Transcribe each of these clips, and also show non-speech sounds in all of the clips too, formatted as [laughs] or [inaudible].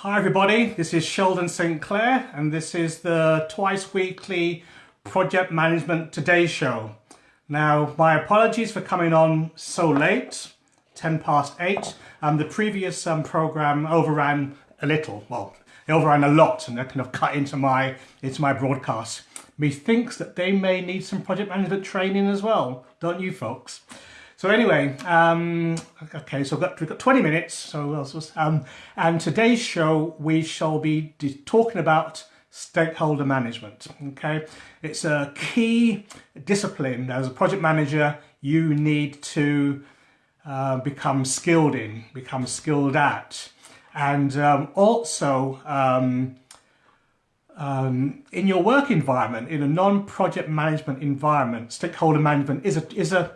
Hi everybody, this is Sheldon St Clair and this is the twice weekly Project Management Today show. Now my apologies for coming on so late, 10 past 8. Um, the previous um, program overran a little, well it overran a lot and that kind of cut into my, into my broadcast. Methinks that they may need some project management training as well, don't you folks? So anyway, um, okay, so we've got, we've got 20 minutes. So um, and today's show we shall be talking about stakeholder management. Okay, it's a key discipline as a project manager you need to uh, become skilled in, become skilled at, and um, also. Um, um, in your work environment, in a non-project management environment, stakeholder management is a is a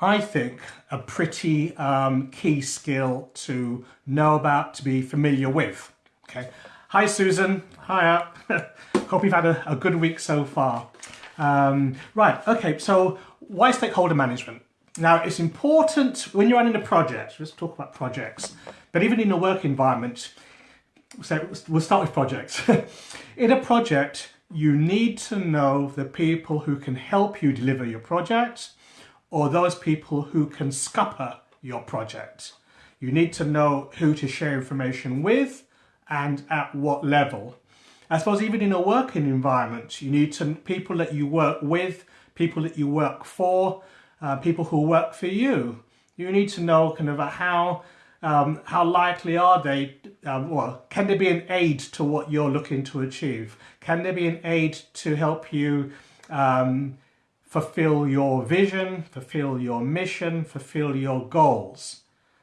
I think, a pretty um, key skill to know about, to be familiar with. Okay. Hi, Susan. Hi. [laughs] Hope you've had a, a, good week so far. Um, right. Okay. So, why stakeholder management? Now, it's important when you're running a project. Let's talk about projects. But even in a work environment, so we'll start with projects. [laughs] in a project, you need to know the people who can help you deliver your project or those people who can scupper your project. You need to know who to share information with and at what level. I suppose even in a working environment, you need to people that you work with, people that you work for, uh, people who work for you. You need to know kind of how um, how likely are they, um, well, can they be an aid to what you're looking to achieve? Can they be an aid to help you um, fulfill your vision, fulfill your mission, fulfill your goals.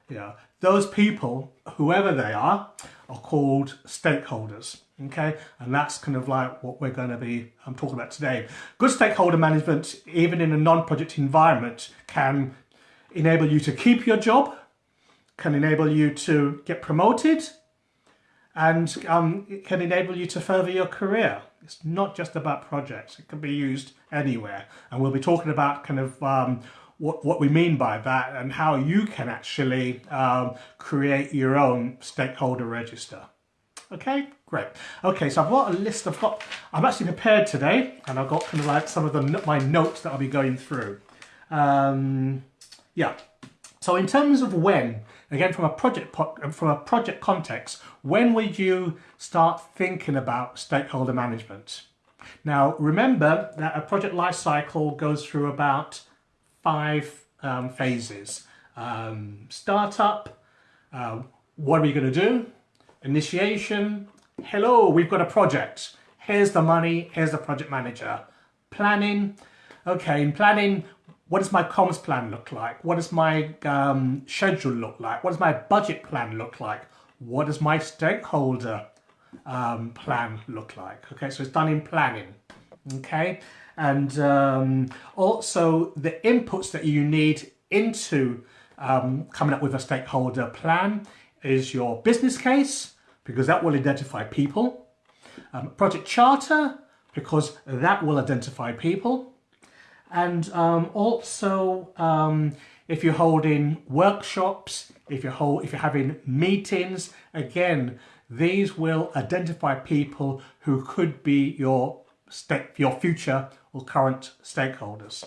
Yeah, those people, whoever they are, are called stakeholders. Okay, and that's kind of like what we're going to be I'm talking about today. Good stakeholder management, even in a non-project environment, can enable you to keep your job, can enable you to get promoted, and um, can enable you to further your career. It's not just about projects, it can be used anywhere. And we'll be talking about kind of um, what, what we mean by that and how you can actually um, create your own stakeholder register. Okay, great. Okay, so I've got a list, I've got, I'm actually prepared today and I've got kind of like some of the my notes that I'll be going through. Um, yeah, so in terms of when, again from a project from a project context, when would you start thinking about stakeholder management? Now remember that a project life cycle goes through about five um, phases. Um, startup, uh, what are we going to do? Initiation, hello, we've got a project. Here's the money, here's the project manager. Planning, okay, in planning, what does my comms plan look like? What does my um, schedule look like? What does my budget plan look like? What does my stakeholder um, plan look like? Okay, so it's done in planning. Okay, and um, also the inputs that you need into um, coming up with a stakeholder plan is your business case, because that will identify people. Um, project charter, because that will identify people and um, also um, if you're holding workshops, if you're hold, if you're having meetings, again, these will identify people who could be your your future or current stakeholders.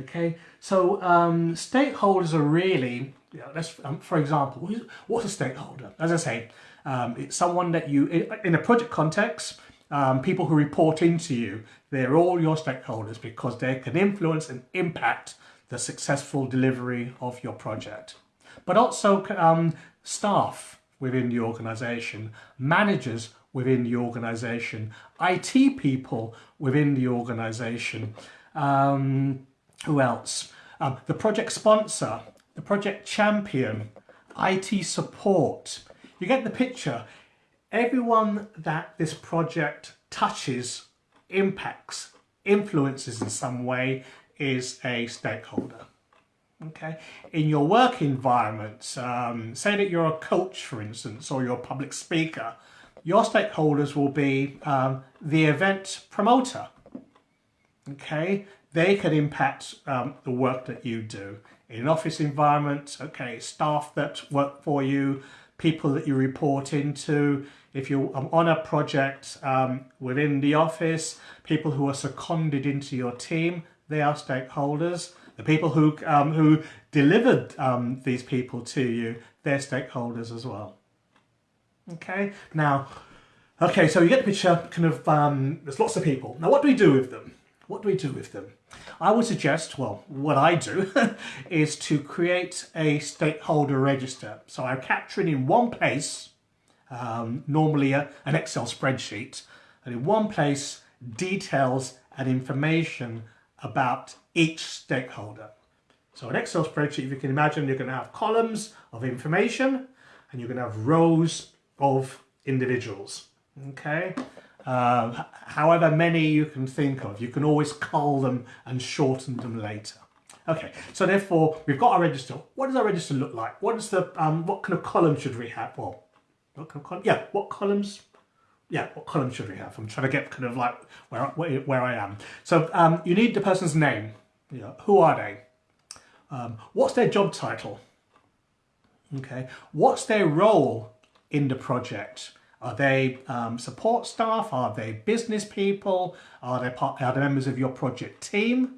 Okay, so um, stakeholders are really, you know, let's, um, for example, what's a stakeholder? As I say, um, it's someone that you, in a project context, um, people who report into you, they're all your stakeholders because they can influence and impact the successful delivery of your project. But also um, staff within the organisation, managers within the organisation, IT people within the organisation, um, who else? Um, the project sponsor, the project champion, IT support. You get the picture everyone that this project touches, impacts, influences in some way is a stakeholder. Okay, in your work environment, um, say that you're a coach, for instance, or you're a public speaker, your stakeholders will be um, the event promoter. Okay, they can impact um, the work that you do in an office environment. Okay, staff that work for you, people that you report into, if you're um, on a project um, within the office, people who are seconded into your team, they are stakeholders. The people who, um, who delivered um, these people to you, they're stakeholders as well. Okay, now, okay, so you get the picture, kind of, um, there's lots of people. Now, what do we do with them? What do we do with them? I would suggest, well, what I do [laughs] is to create a stakeholder register. So I'm capturing in one place, um, normally a, an Excel spreadsheet, and in one place details and information about each stakeholder. So an Excel spreadsheet, if you can imagine, you're going to have columns of information and you're going to have rows of individuals. Okay, uh, however many you can think of, you can always cull them and shorten them later. Okay, so therefore we've got our register. What does our register look like? What is the um, what kind of column should we have? Well, what? Yeah, what columns? Yeah, what column should we have? I'm trying to get kind of like where where, where I am. So um, you need the person's name. Yeah, who are they? Um, what's their job title? Okay, what's their role in the project? Are they um, support staff? Are they business people? Are they, part, are they members of your project team?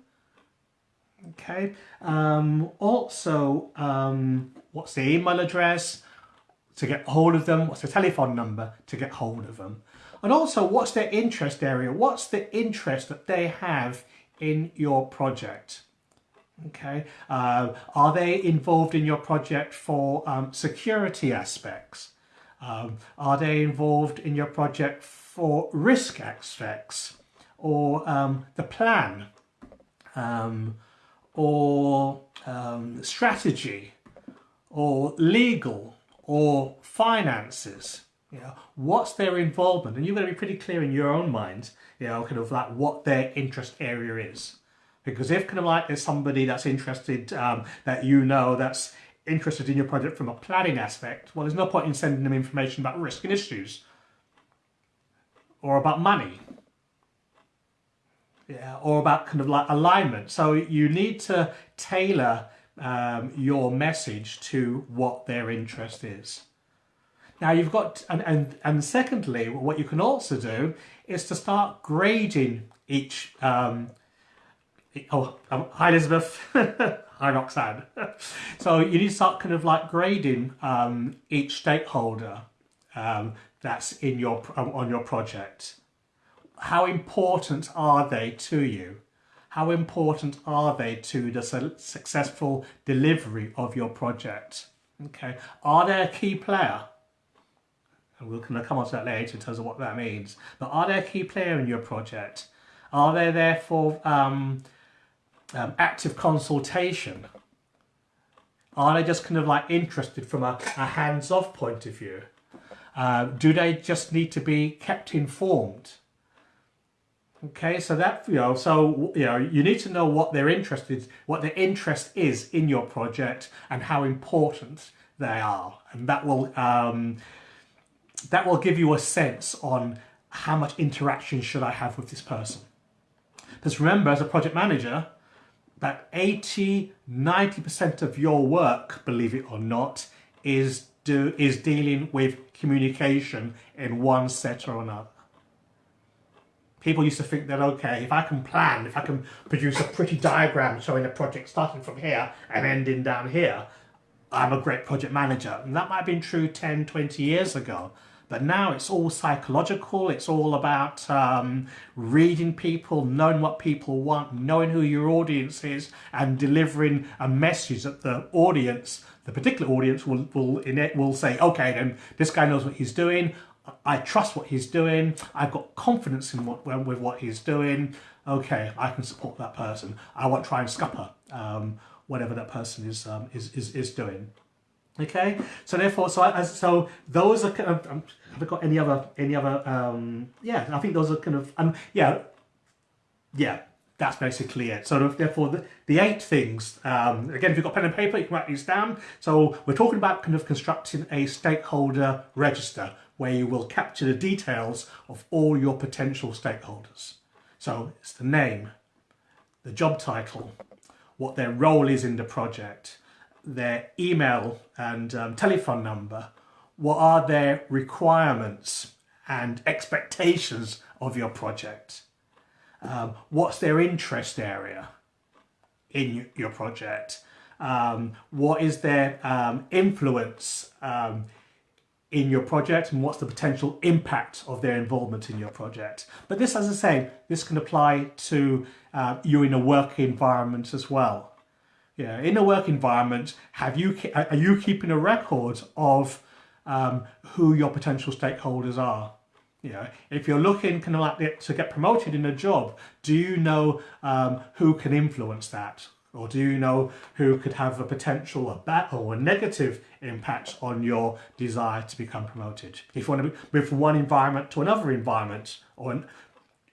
Okay. Um, also, um, what's the email address to get hold of them? What's the telephone number to get hold of them? And also, what's their interest area? What's the interest that they have in your project? Okay. Uh, are they involved in your project for um, security aspects? Um, are they involved in your project for risk aspects or um, the plan um, or um, strategy or legal or finances? You know, what's their involvement? And you've got to be pretty clear in your own mind, you know, kind of like what their interest area is. Because if kind of like there's somebody that's interested um, that you know that's interested in your project from a planning aspect, well, there's no point in sending them information about risk and issues or about money. Yeah, or about kind of like alignment. So you need to tailor um, your message to what their interest is. Now you've got, and, and, and secondly, what you can also do is to start grading each, um, oh, um, hi Elizabeth, [laughs] hi Roxanne. [laughs] so you need to start kind of like grading um, each stakeholder um, that's in your on your project. How important are they to you? How important are they to the su successful delivery of your project? Okay, are they a key player? And we'll kind of come on to that later in terms of what that means. But are they a key player in your project? Are they therefore um, um, active consultation? Are they just kind of like interested from a, a hands-off point of view? Uh, do they just need to be kept informed? Okay, so that you know, so you know, you need to know what their interest is, what their interest is in your project, and how important they are, and that will um, that will give you a sense on how much interaction should I have with this person. Because remember, as a project manager, that 80, 90% of your work, believe it or not, is, do, is dealing with communication in one set or another. People used to think that, okay, if I can plan, if I can produce a pretty diagram showing a project starting from here and ending down here, I'm a great project manager. And that might have been true 10, 20 years ago. But now it's all psychological. It's all about um, reading people, knowing what people want, knowing who your audience is, and delivering a message that the audience, the particular audience, will will will say, okay, then this guy knows what he's doing. I trust what he's doing. I've got confidence in what with what he's doing. Okay, I can support that person. I won't try and scupper um, whatever that person is, um, is is is doing. Okay, so therefore, so I, so those are kind of. Um, have I got any other any other? Um, yeah, I think those are kind of. Um, yeah, yeah, that's basically it. So therefore, the, the eight things. Um, again, if you've got pen and paper, you can write these down. So we're talking about kind of constructing a stakeholder register where you will capture the details of all your potential stakeholders. So it's the name, the job title, what their role is in the project, their email and um, telephone number, what are their requirements and expectations of your project? Um, what's their interest area in your project? Um, what is their um, influence um, in your project and what's the potential impact of their involvement in your project. But this, as I say, this can apply to uh, you in a work environment as well. Yeah, in a work environment, have you are you keeping a record of um, who your potential stakeholders are? Know, if you're looking kind of like to get promoted in a job, do you know um, who can influence that? Or do you know who could have a potential, a bad or a negative impact on your desire to become promoted? If you want to move from one environment to another environment, or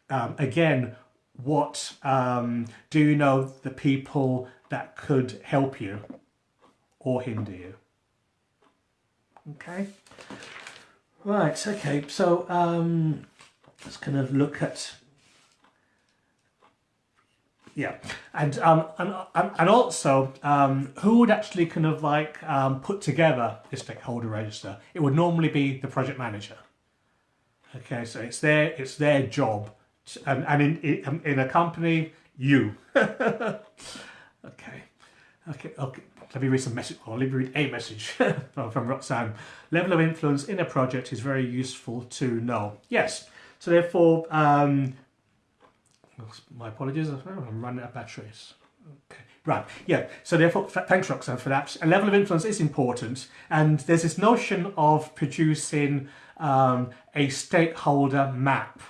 um, again, what um, do you know the people that could help you or hinder you? Okay. Right, okay, so um, let's kind of look at yeah, and um, and and also um, who would actually kind of like um, put together the stakeholder register? It would normally be the project manager. Okay, so it's their it's their job, to, and and in, in in a company, you. [laughs] okay, okay, okay. Let me read some message. Or let me read a message [laughs] from Roxanne. Level of influence in a project is very useful to know. Yes. So therefore, um, my apologies, I'm running out of batteries. Okay. Right, yeah, so therefore, thanks Roxanne for that. A level of influence is important, and there's this notion of producing um, a stakeholder map.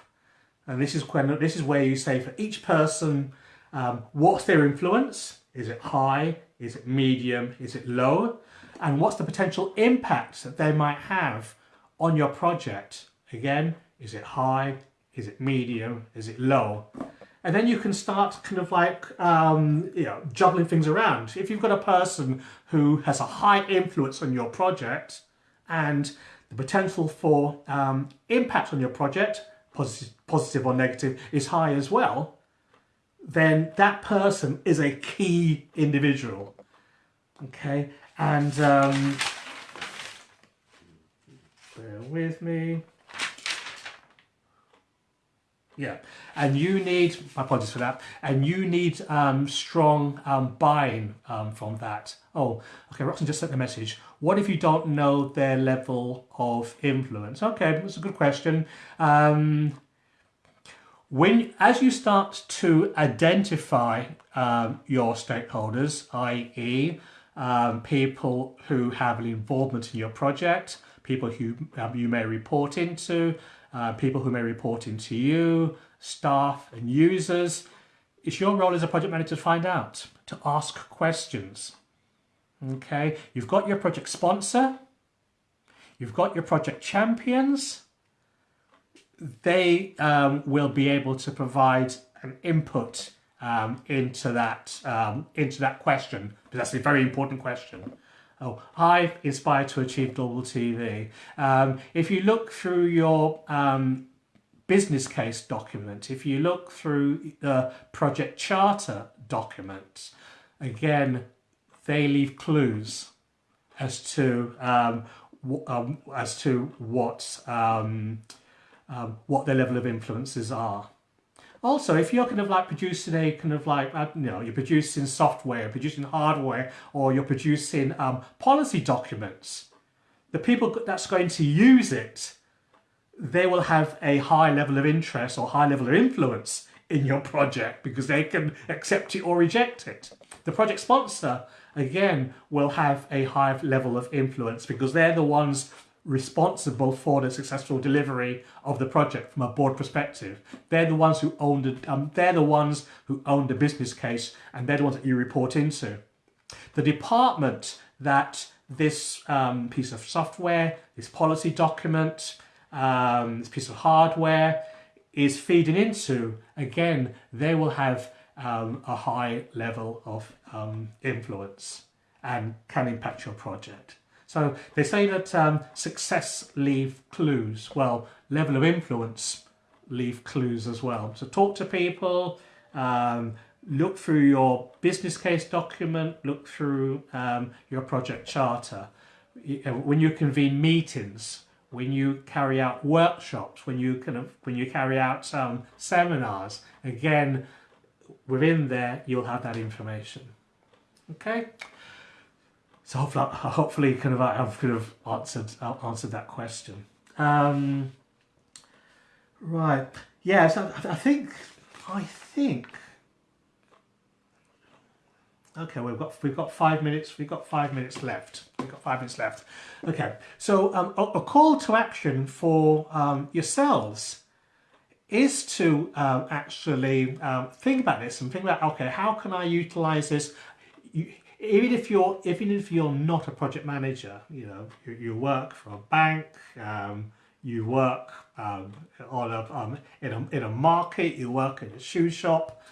And this is, when, this is where you say for each person, um, what's their influence? Is it high? Is it medium? Is it low? And what's the potential impact that they might have on your project? Again, is it high? Is it medium? Is it low? And then you can start kind of like, um, you know, juggling things around. If you've got a person who has a high influence on your project and the potential for um, impact on your project, positive, positive or negative, is high as well, then that person is a key individual. Okay, and um, bear with me. Yeah, and you need, my apologies for that, and you need um, strong um, buy-in um, from that. Oh, okay, Roxanne just sent the message. What if you don't know their level of influence? Okay, that's a good question. Um, when, as you start to identify um, your stakeholders, i.e. Um, people who have an involvement in your project, people who you may report into, uh, people who may report into you, staff and users. It's your role as a project manager to find out, to ask questions. Okay, you've got your project sponsor, you've got your project champions. They um, will be able to provide an input um, into that um, into that question, because that's a very important question. Oh, Hive Inspired to Achieve Global TV. Um, if you look through your um, business case document, if you look through the project charter documents, again, they leave clues as to um, um as to what um, um, what their level of influences are. Also, if you're kind of like producing a kind of like, uh, you know, you're producing software, producing hardware, or you're producing um, policy documents, the people that's going to use it, they will have a high level of interest or high level of influence in your project because they can accept it or reject it. The project sponsor, again, will have a high level of influence because they're the ones responsible for the successful delivery of the project from a board perspective. They're the ones who own the um, they're the ones who own the business case and they're the ones that you report into. The department that this um, piece of software, this policy document, um, this piece of hardware is feeding into, again, they will have um, a high level of um, influence and can impact your project. So they say that um, success leave clues. Well, level of influence leave clues as well. So talk to people, um, look through your business case document, look through um, your project charter. when you convene meetings, when you carry out workshops, when you kind of when you carry out um, seminars, again, within there you'll have that information. Okay. So hopefully, hopefully, kind of I've kind of answered answered that question. Um, right. Yeah. So I think I think Okay, we've got we've got five minutes. We've got five minutes left. We've got five minutes left. Okay, so um, a, a, call to action for um, yourselves is to um, actually um, think about this and think about okay, how can I utilize this? Even if you're even if you're not a project manager, you know you, you work for a bank, um, you work um, on a in a in a market, you work in a shoe shop,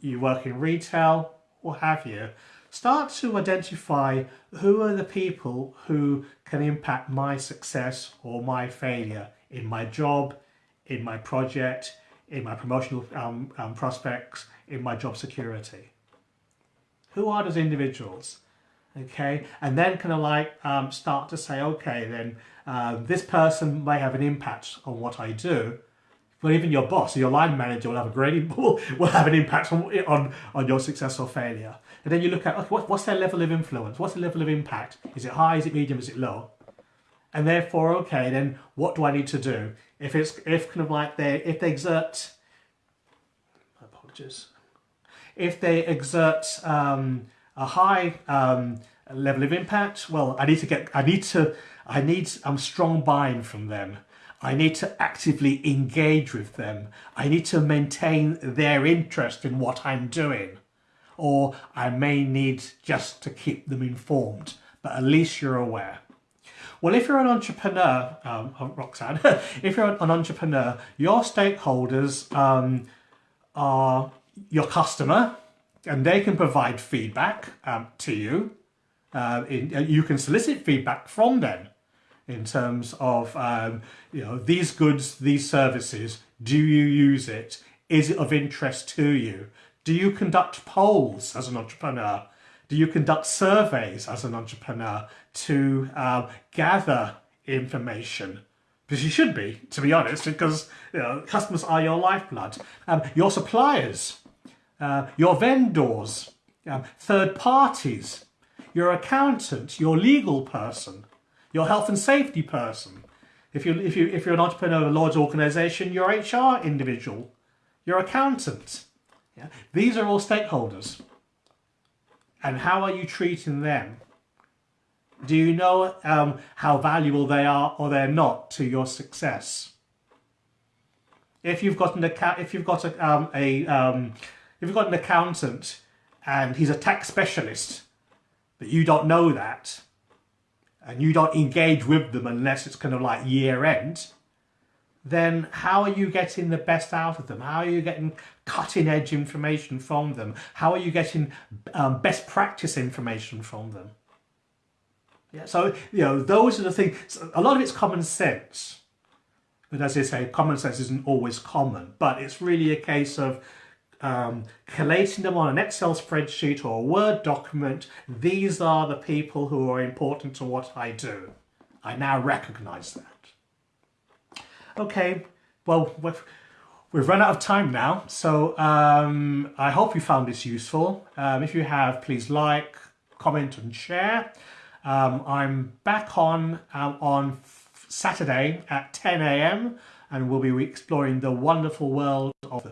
you work in retail what have you, start to identify who are the people who can impact my success or my failure in my job, in my project, in my promotional um, um, prospects, in my job security. Who are those individuals? Okay, and then kind of like um, start to say, okay, then uh, this person may have an impact on what I do, well, even your boss, your line manager will have a great [laughs] will, will have an impact on, on, on your success or failure. And then you look at okay, what, what's their level of influence? What's the level of impact? Is it high? Is it medium? Is it low? And therefore, okay, then what do I need to do? If it's if kind of like they if they exert apologies, if they exert um, a high um, level of impact, well, I need to get I need to I need um, strong buy-in from them. I need to actively engage with them. I need to maintain their interest in what I'm doing. Or I may need just to keep them informed, but at least you're aware. Well, if you're an entrepreneur, um, oh, Roxanne, [laughs] if you're an entrepreneur, your stakeholders um, are your customer and they can provide feedback um, to you. Uh, in, uh, you can solicit feedback from them in terms of, um, you know, these goods, these services, do you use it? Is it of interest to you? Do you conduct polls as an entrepreneur? Do you conduct surveys as an entrepreneur to uh, gather information? Because you should be, to be honest, because you know, customers are your lifeblood. Um, your suppliers, uh, your vendors, um, third parties, your accountant, your legal person, your health and safety person. If, you, if, you, if you're an entrepreneur, of a large organisation, your HR individual, your accountant. Yeah? These are all stakeholders. And how are you treating them? Do you know um, how valuable they are or they're not to your success? If you've got an account, if you've got a, um, a um, if you've got an accountant and he's a tax specialist, but you don't know that, and you don't engage with them unless it's kind of like year end, then how are you getting the best out of them? How are you getting cutting edge information from them? How are you getting um, best practice information from them? Yeah, so, you know, those are the things, a lot of it's common sense. But as I say, common sense isn't always common, but it's really a case of um, collating them on an Excel spreadsheet or a Word document, these are the people who are important to what I do. I now recognize that. Okay, well, we've, we've run out of time now, so um, I hope you found this useful. Um, if you have, please like, comment and share. Um, I'm back on um, on Saturday at 10 a.m. and we'll be exploring the wonderful world of the